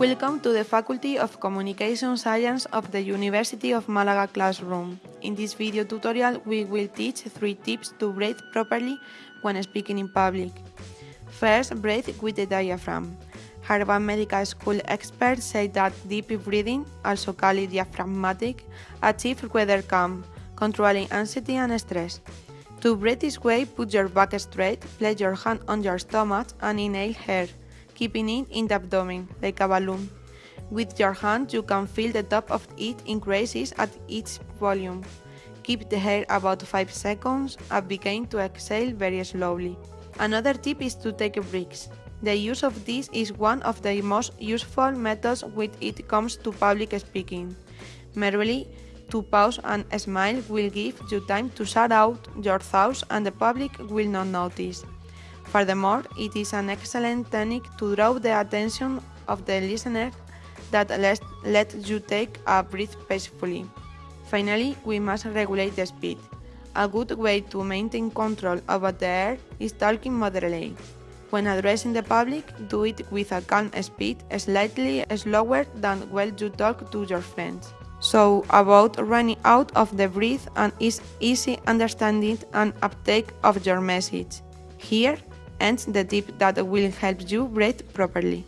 Welcome to the Faculty of Communication Science of the University of Malaga classroom. In this video tutorial, we will teach three tips to breathe properly when speaking in public. First, breathe with the diaphragm. Harvard Medical School experts say that deep breathing, also called diaphragmatic, achieves weather calm, controlling anxiety and stress. To breathe this way, put your back straight, place your hand on your stomach and inhale air keeping it in the abdomen, like a balloon. With your hand, you can feel the top of it increases at each volume. Keep the hair about 5 seconds and begin to exhale very slowly. Another tip is to take breaks. The use of this is one of the most useful methods when it comes to public speaking. Merely to pause and smile will give you time to shout out your thoughts and the public will not notice. Furthermore, it is an excellent technique to draw the attention of the listener that lets, let you take a breath peacefully. Finally, we must regulate the speed. A good way to maintain control over the air is talking moderately. When addressing the public, do it with a calm speed, slightly slower than when you talk to your friends. So, about running out of the breath and is easy understanding and uptake of your message. Here, and the tip that will help you breathe properly.